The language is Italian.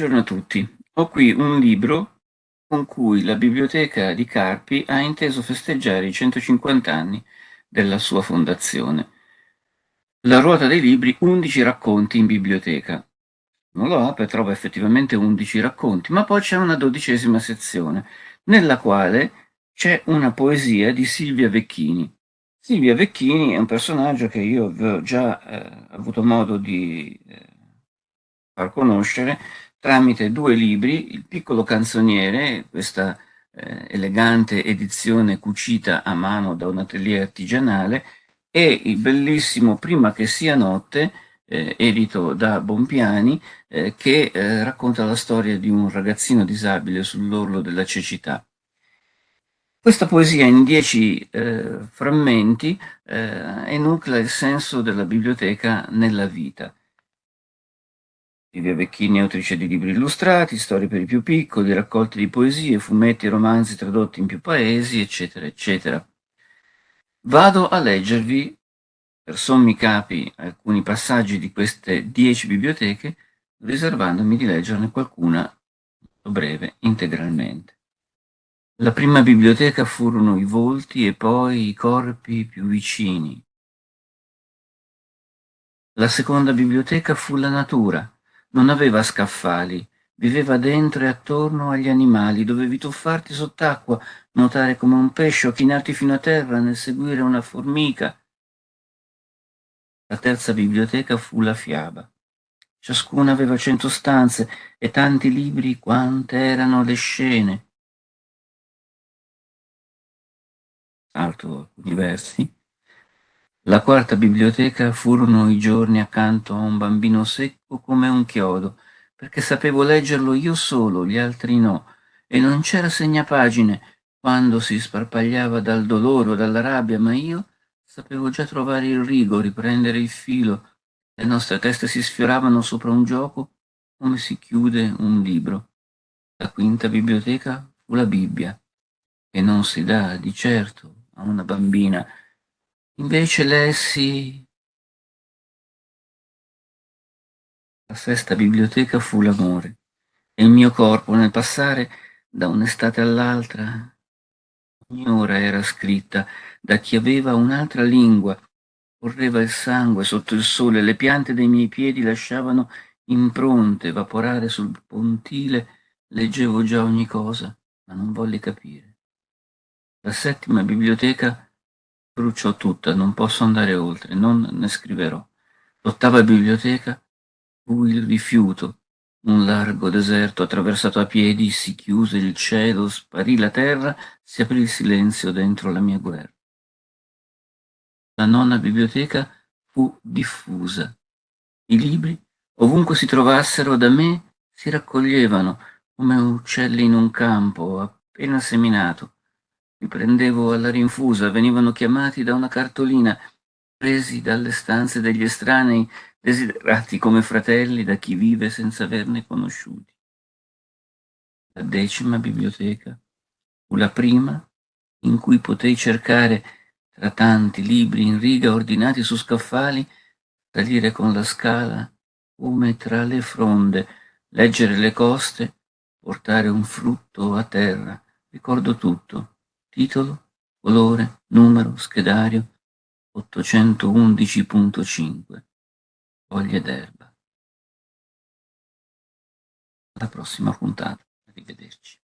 Buongiorno a tutti. Ho qui un libro con cui la biblioteca di Carpi ha inteso festeggiare i 150 anni della sua fondazione. La ruota dei libri 11 racconti in biblioteca. Non lo apre, trova effettivamente 11 racconti, ma poi c'è una dodicesima sezione, nella quale c'è una poesia di Silvia Vecchini. Silvia Vecchini è un personaggio che io avevo già eh, avuto modo di eh, far conoscere tramite due libri, Il piccolo canzoniere, questa eh, elegante edizione cucita a mano da un atelier artigianale, e il bellissimo Prima che sia notte, eh, edito da Bompiani, eh, che eh, racconta la storia di un ragazzino disabile sull'orlo della cecità. Questa poesia in dieci eh, frammenti eh, enuclea il senso della biblioteca nella vita. Livia Vecchini autrice di libri illustrati, storie per i più piccoli, raccolte di poesie, fumetti e romanzi tradotti in più paesi, eccetera, eccetera. Vado a leggervi, per sommi capi, alcuni passaggi di queste dieci biblioteche, riservandomi di leggerne qualcuna, breve, integralmente. La prima biblioteca furono i volti e poi i corpi più vicini. La seconda biblioteca fu la natura, non aveva scaffali, viveva dentro e attorno agli animali, dovevi tuffarti sott'acqua, nuotare come un pesce o chinarti fino a terra nel seguire una formica. La terza biblioteca fu la fiaba. Ciascuna aveva cento stanze e tanti libri quante erano le scene. Salto alcuni versi. La quarta biblioteca furono i giorni accanto a un bambino secco come un chiodo, perché sapevo leggerlo io solo, gli altri no, e non c'era segnapagine. Quando si sparpagliava dal dolore o dalla rabbia, ma io sapevo già trovare il rigo, riprendere il filo, le nostre teste si sfioravano sopra un gioco come si chiude un libro. La quinta biblioteca fu la Bibbia, che non si dà di certo a una bambina, Invece lessi la sesta biblioteca fu l'amore, e il mio corpo nel passare da un'estate all'altra, ogni ora era scritta da chi aveva un'altra lingua, correva il sangue sotto il sole, le piante dei miei piedi lasciavano impronte evaporare sul pontile, leggevo già ogni cosa, ma non volli capire. La settima biblioteca Bruciò tutta, non posso andare oltre, non ne scriverò. L'ottava biblioteca fu il rifiuto, un largo deserto attraversato a piedi, si chiuse il cielo, sparì la terra, si aprì il silenzio dentro la mia guerra. La nonna biblioteca fu diffusa. I libri, ovunque si trovassero da me, si raccoglievano come uccelli in un campo appena seminato li prendevo alla rinfusa, venivano chiamati da una cartolina, presi dalle stanze degli estranei, desiderati come fratelli da chi vive senza averne conosciuti. La decima biblioteca fu la prima in cui potei cercare tra tanti libri in riga ordinati su scaffali, salire con la scala come tra le fronde, leggere le coste, portare un frutto a terra. Ricordo tutto, titolo, colore, numero, schedario 811.5, foglie d'erba. Alla prossima puntata, arrivederci.